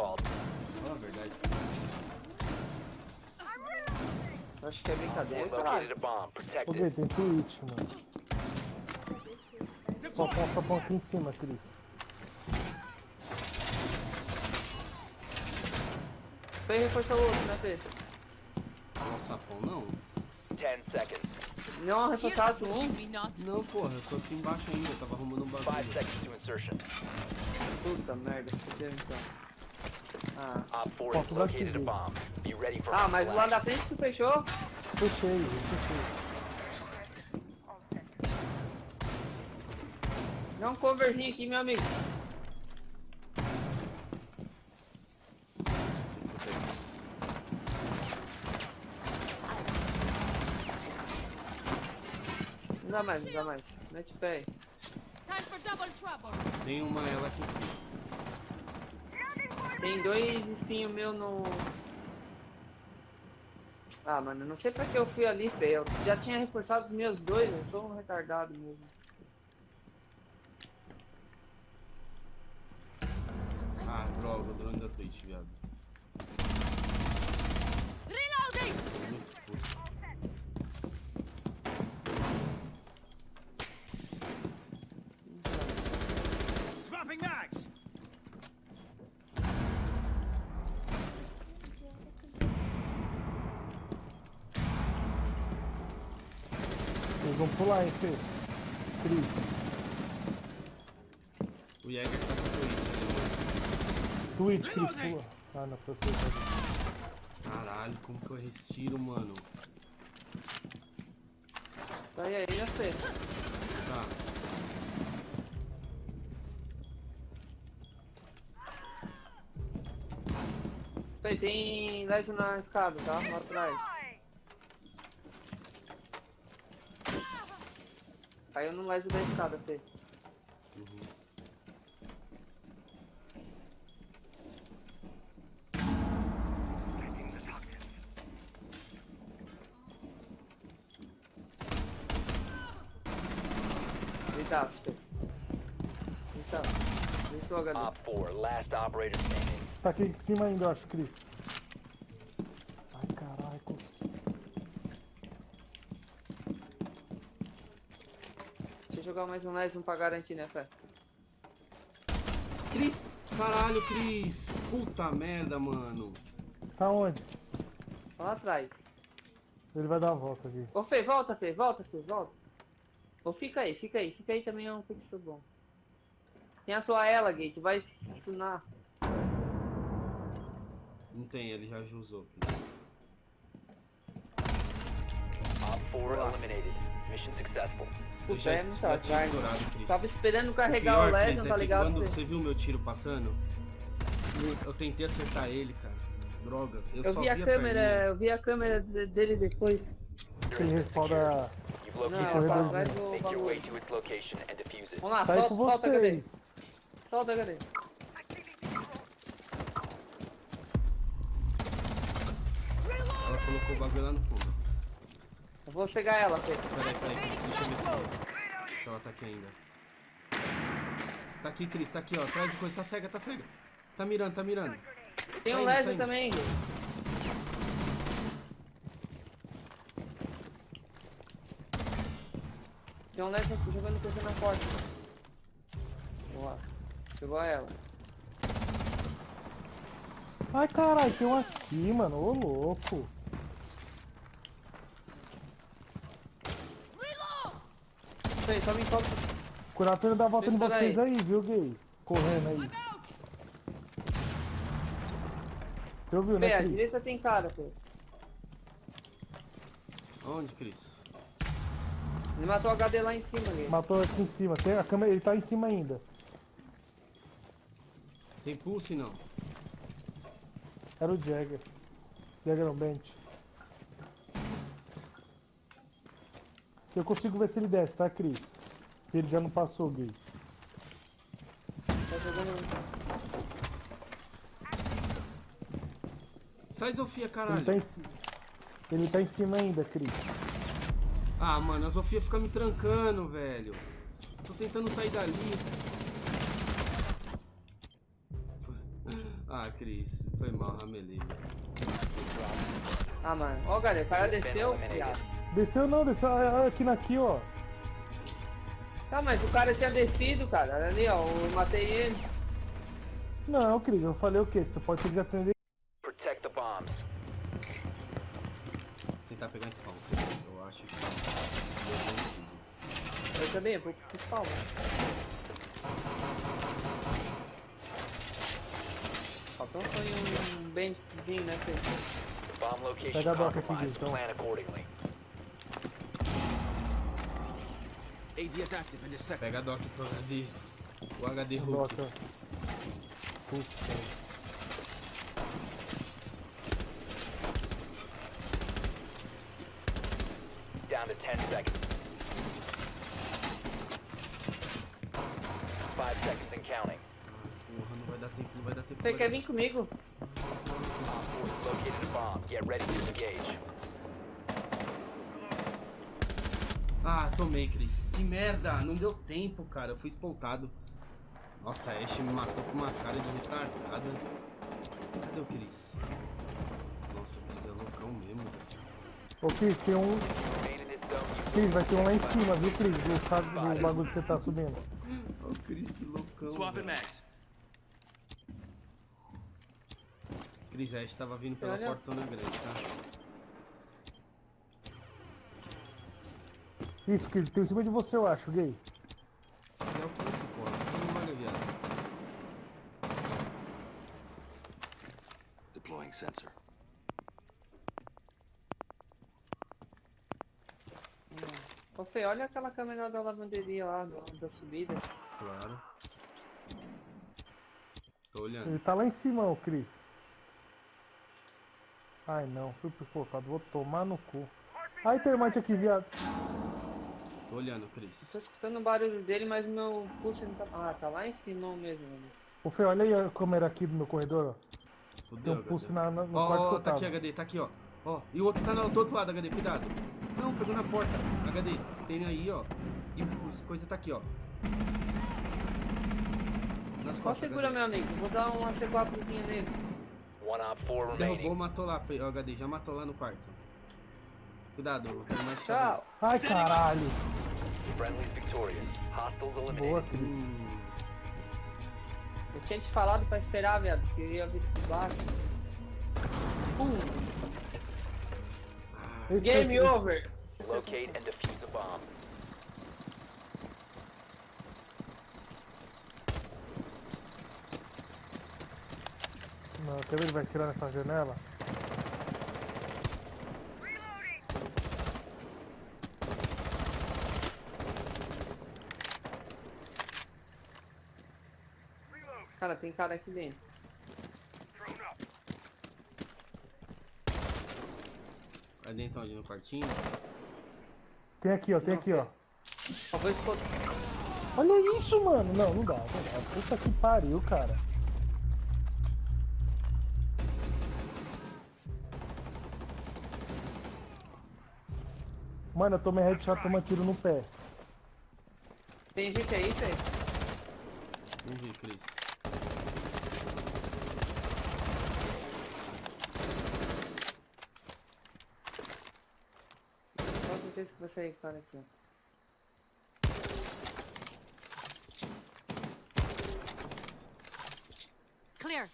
Fala a verdade. Acho que é brincadeira, Located caralho. a bomb. Protect Ô. Gui, tem Twitch, mano. Só ponta, só aqui em cima, Cris. Fê reforçou o outro, né, Fê? Nossa, sapão não. 10 seconds. Não, reforçasse um. Não, porra, eu tô aqui embaixo ainda, eu tava arrumando um 5 bagulho. seconds to insertion. Puta merda, fudeu então. Ah. Op 4 has Falta daqui, located a Gui. bomb. Be ready for ah, mas o lado da frente tu fechou? Fechei, fechei. Dá um coverzinho aqui, meu amigo. Não dá mais, não dá mais. Mete o pé aí. Time for double trouble. Tem uma ela aqui em cima. Tem dois espinhos meu no. Ah, mano, não sei pra que eu fui ali, Fê. Eu já tinha reforçado os meus dois, eu sou um retardado mesmo. Ah, droga, o drone da Twitch, viado. Reloading! Muito puto. Swapping mags! Vão pular, hein, Fê? Cris. O Jäger tá com Twitch ali, Twitch, Cris, pula. Ah, não, foi você. mano. Caralho, como que eu respiro, mano? Tá aí, aí, né, Fê? Tá. Fê, tem laser na escada, tá? Lá atrás. Caiu no laser da escada, Fê. Uhum. Deitado, Fê. Deitado. Deitou galera. Op 4, last operator standing. Tá aqui em cima ainda, acho, Cris. Ai, caralho, cons... Deixa eu jogar mais um laser um pra garantir, né, Fê? Cris! Caralho, Cris! Puta merda, mano. Tá onde? Lá atrás. Ele vai dar a volta aqui. Ô Fê, volta, Fê, volta, Fê, volta. Ou fica aí, fica aí, fica aí também é um fixo bom. Tem a tua ela, Gate, vai se stunar. Não tem, ele já usou. Op 4 eliminated. Mission successful. Já, tinha azar. estourado, Cris. Tava esperando carregar Pior, o Cris, Legend, é tá ligado? Quando você viu meu tiro passando, eu tentei acertar ele, cara. Droga. Eu, Eu só vi a perninha. câmera, eu vi a câmera de- dele depois. Ele. You've Não, a tá atrás bomb. do bagulho. Vamos lá, Tá solta, solta a. Solta a HD. Ela colocou o bagulho lá no fundo. Eu vou cegar ela, Fê. Peraí, peraí. Deixa eu ver se, se ela tá aqui ainda. Tá aqui, Cris. Tá aqui, ó. Atrás de coisa. Tá cega, tá cega. Tá mirando, tá mirando. Tem Tá um indo, tá também. Tem um laser aqui jogando coisa na porta. Boa. Chegou ela. Ai, caralho, tem um aqui, mano. Ô, louco. Fê, só me encosta. Dá a volta em vocês daí. aí, viu, gay? Correndo aí. Você ouviu, né, a Cris? direita tem cara, Fê. Onde, Cris? Ele matou o HD lá em cima, Gate. Matou aqui em cima. Tem a câmera, ele tá em cima ainda. Tem pulse não? Era o Jagger. Jagger não, Bent. Eu consigo ver se ele desce, tá, Cris? Se ele já não passou, gay. Tá jogando. Sai, Zofia, Ele caralho. tá, em... ele tá em cima ainda, Cris. Ah, mano, a Zofia fica me trancando, velho. Tô tentando sair dali. Ah, Cris, foi mal, ramelei. Ah, mano. Ó, galera, o cara desceu. Desceu não, desceu ah, aqui naqui, ó. Tá, mas o cara tinha descido, cara. Olha ali, ó. Eu matei ele. Não, Cris, eu falei o quê? Você pode ter de atender. Protect the bombs. Tentar pegar esse pau. Eu acho que. eu também, eu vou pro mano. Faltou um benzinho, né, Pedro? Location Pega a doca aqui, então. Pega a doc pro HD. O HD Hulk. Doca. Putz, cara. Down to 10 seconds. Five seconds and counting. Porra, não vai dar tempo, não vai dar tempo. Você quer vir comigo? Op 4 has located a bomb. Get ready to engage. Ah, tomei, Cris. Que merda, não deu tempo, cara. Eu fui espoltado. Nossa, a Ashe me matou com uma cara de retardada. Cadê o Cris? Nossa, o Cris é loucão mesmo. velho. Ô, Cris, tem um. Cris, vai ter um lá em cima, viu, Cris? Do, sabe, do bagulho que você tá subindo. O Cris, que loucão. Velho. mags. Cris, a Ashe tava vindo pela Olha. portona grande, tá? Isso, Cris, tem em cima de você, eu acho, gay. É o que você, porra. Você não vai viado. Deploying sensor. Ô, Fê, olha aquela câmera da lavanderia lá, da subida. Claro. Tô olhando. Ele tá lá em cima, ô, Cris. Ai, não, fui pifotado. Vou tomar no cu. Ai, termite aqui, viado. Tô olhando, Cris. Tô escutando o barulho dele, mas meu pulso não tá... Ah, tá lá em cima mesmo. mano. Ô, Fê, olha aí a câmera aqui do meu corredor, ó. Tem Fudeu, um pulse HD. na, na- no Ó, quarto ó, eu tá aqui, HD, tá aqui, ó. Ó, e o outro tá no, do outro lado, HD, cuidado. Não, pegou na porta. HD, tem aí, ó. E o coisa tá aqui, ó. Nas Só costas, segura, HD. meu amigo. Vou dar uma C4zinha nele. One op 4 Derrubou, matou lá, ó, HD, já matou lá no quarto. Cuidado, termite tá Tchau. Ai, caralho. Friendly victorious. Hostiles Boa, eliminated. Cris. Eu tinha te falado pra esperar, viado, que eu ia vir por baixo. Pum. Game aqui- over. Locate and defuse a bomb. Não, quer ver ele vai tirar nessa janela? Cara, tem cara aqui dentro. Vai dentro onde? No quartinho? Tem aqui, ó, tem aqui, ó. Olha isso, mano. Não, não dá, não dá. Puta que pariu, cara. Mano, eu tomei headshot tomando tiro no pé. Tem gente aí, Fê? Não vi, Cris. Com certeza que vai sair cara aqui. Clear.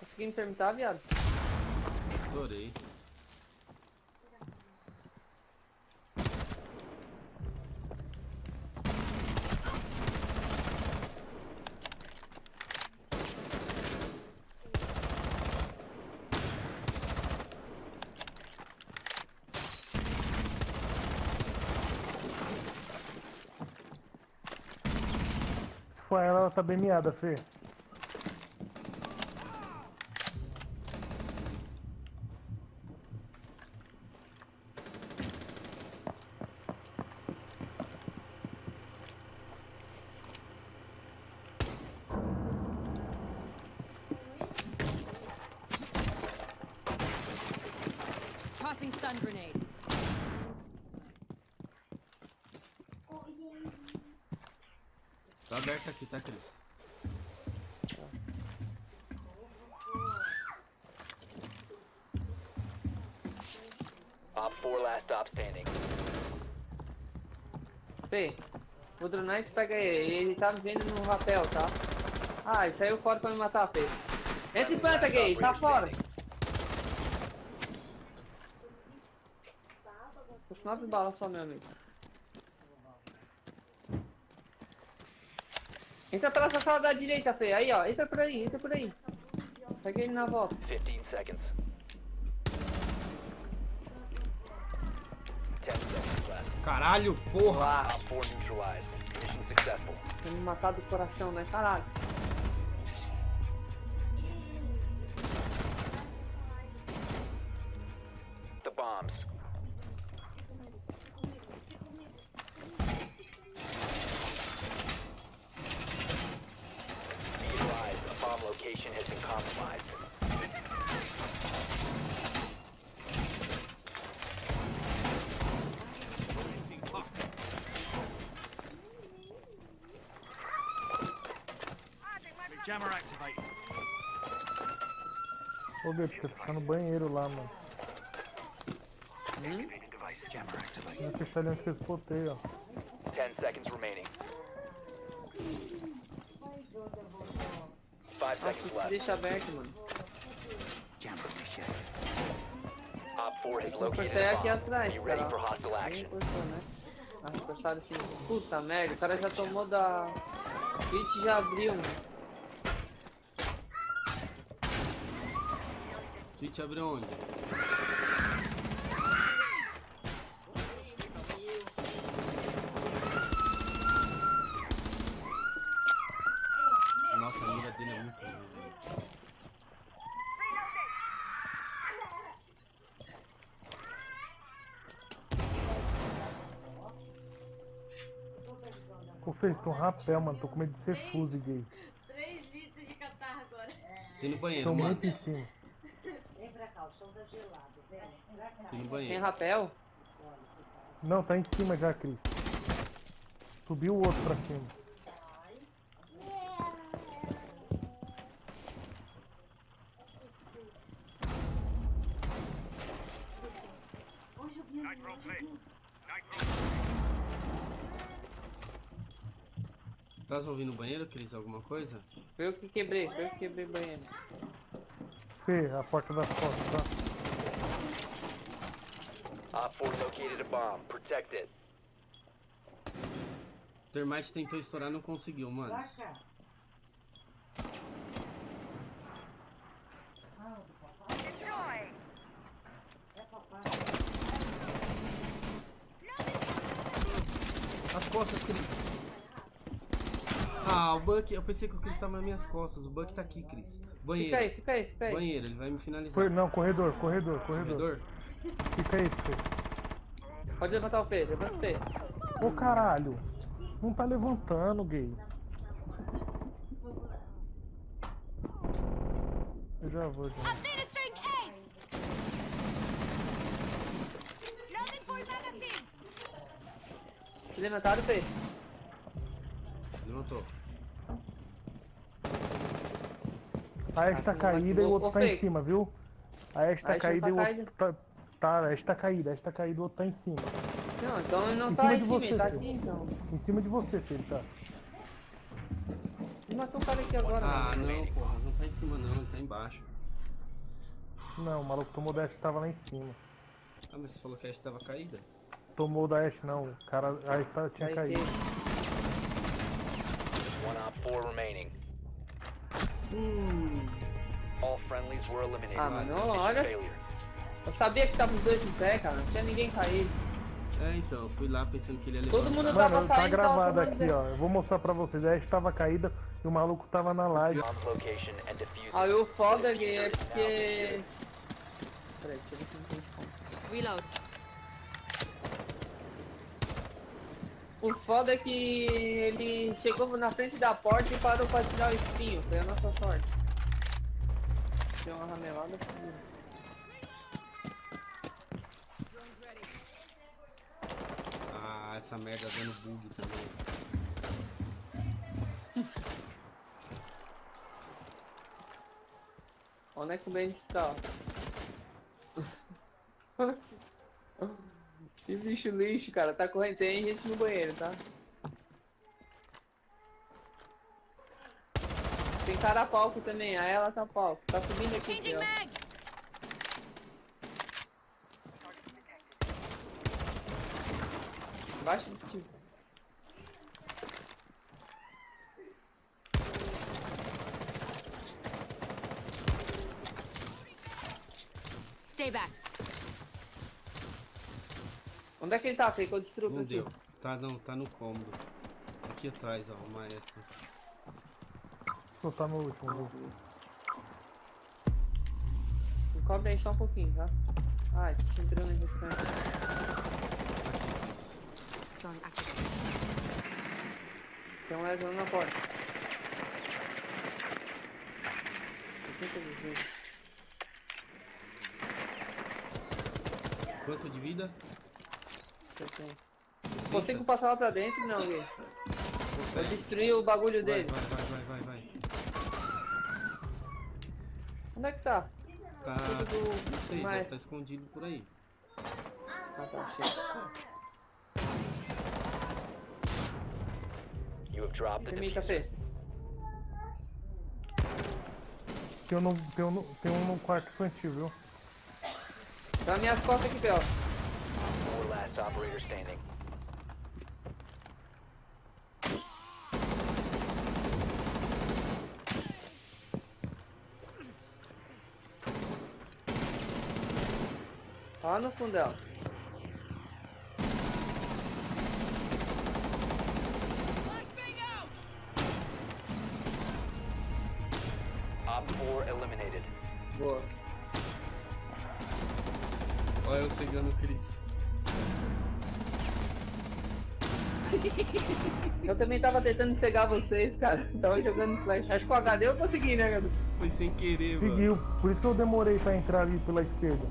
Conseguindo terminar, viado? Estourei. Ela, tá bem miada, Fê. Tossing stun grenade. aberto aqui, tá, Cris? Op 4 last stop standing. P, o Drunite pega ele, ele tá me vendo no rapel, tá? Ah, ele saiu fora pra me matar, P. Entra e planta, gay, tá fora! Com 9 balas só, meu amigo. Entra pela essa sala da direita, Fê. Aí, ó. Entra por aí, entra por aí. Pega ele na volta. 15 seconds. 10 seconds left. Caralho, porra! Op 4 neutralized. Mission successful. Pra me matar do coração, né? Caralho. The bombs. Be advised, a bomb location has been compromised. Jammer activated. Ô, Gay, você ficar no banheiro lá, mano. Jammer activated. Não fechar ali onde que eu spotei, ó. 10 seconds remaining. 5 Nossa, seconds se left. deixa aberto, mano. Jammer initiated. Op 4 has Vou located sair a aqui atrás, Be ready cara. for hostile Nem action. encostou, né? Ah, encostaram assim. Puta merda, o cara já tomou da. Twitch já abriu, mano. Twitch abriu onde? Nossa, a mira dele é muito ruim, velho. Ô, Fez, um rapel, mano. Tô com medo de ser fuse, gay. 3 litros de catarro agora. Tem no banheiro, Tô mano. muito em cima. Vem pra cá, o chão tá gelado, vem. Pra cá. Tem no Tem banheiro. rapel? Não, tá em cima já, Cris. Subiu o outro pra cima. Tá ouvindo no banheiro, Cris? Alguma coisa? Foi eu que quebrei, foi eu que quebrei o banheiro. Fê, a porta das costas, tá? Op 4 located a bomb. Protect it. Termite tentou estourar, não conseguiu, mano. Cá. As costas, Cris. Ah, o Buck, eu pensei que o Cris tava nas minhas costas. O Buck tá aqui, Cris. Banheiro. Fica aí, fica aí, fica aí. Banheiro, ele vai me finalizar. Foi, não, corredor, corredor, corredor. Corredor? Fica aí, Fê. Pode levantar o Fê, levanta o Fê. Ô, caralho. Não tá levantando, gay. Eu já vou, já. Magazine! Levantado, Fê. Levantou. A Ash tá caída e o outro tá em cima, viu? A Ash tá caída tá e o outro tá... Tá, a Ash tá caída, a Ash tá caída e o outro tá em cima. Não, então ele não Em tá cima em de cima, você, tá aqui então. Em cima de você, filho, tá? Ele matou o cara aqui agora, Ah, mano. não, porra. Não tá em cima, não. Ele tá embaixo. Não, o maluco tomou da Ash que tava lá em cima. Ah, mas você falou que a Ash tava caída? Tomou da Ash, não. O cara, a Ash tá- tinha Aí, caído. One op 4 remaining. Hum. All friendlies were eliminated. Ah, mano, Mission olha-. Eu sabia que tava os dois em pé, cara. Não tinha ninguém caído. É, então. Eu fui lá pensando que ele ia levantar. Todo mundo Mano, tava tá saindo, tava gravado aqui, ó. Eu vou mostrar pra vocês. A Ash tava caída e o maluco tava na live. Aí o foda Gui, é porque... Peraí, deixa eu ver se não tem como. Reload. O foda é que ele chegou na frente da porta e parou pra tirar o espinho. Foi a nossa sorte. Deu uma ramelada fodida. Ah, essa merda dando bug também. Onde é que o Ben está? Que bicho lixo, cara. Tá correndo, tem gente no banheiro, tá? Tem cara a palco também, a ela tá a palco. Tá subindo aqui, ó. Embaixo de ti. Stay back. Onde é que ele tá? Sei que eu destruo Não deu. Tá, não, tá no cômodo. Aqui atrás, ó, o maestro. Só tá no último. cobre aí só um pouquinho, tá? Ai, te entrando no restante. Tem um lesão na porta. Quanto de vida? eu tenho. 60? Consigo passar lá pra dentro? Não, Gui. Eu destruí o bagulho Vai, dele. vai, vai, vai, vai, vai. Onde é que tá? Tá. Tudo Não sei, deve mais. tá escondido por aí. Ah, tá, cheio. You have dropped the Tem diffuser. um, no, tem, um, no- tem um no quarto infantil, viu? Tá minhas costas aqui, Pel. Four last operator standing. Lá no fundão. Op Boa. Olha eu cegando o Chris. Eu também tava tentando cegar vocês, cara. Tava jogando flash. Acho que com o HD eu consegui, né, cara? Foi sem querer, mano. Seguiu. Por isso que eu demorei pra entrar ali pela esquerda.